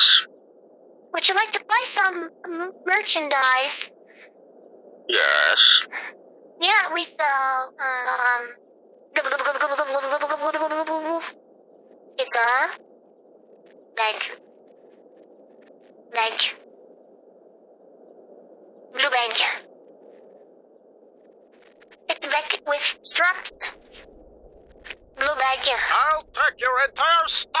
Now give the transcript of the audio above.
Yes. Would you like to buy some merchandise? Yes. Yeah, we sell, um... It's a... Bag. Bag. Blue bag. It's a bag with straps. Blue bag. I'll take your entire stock.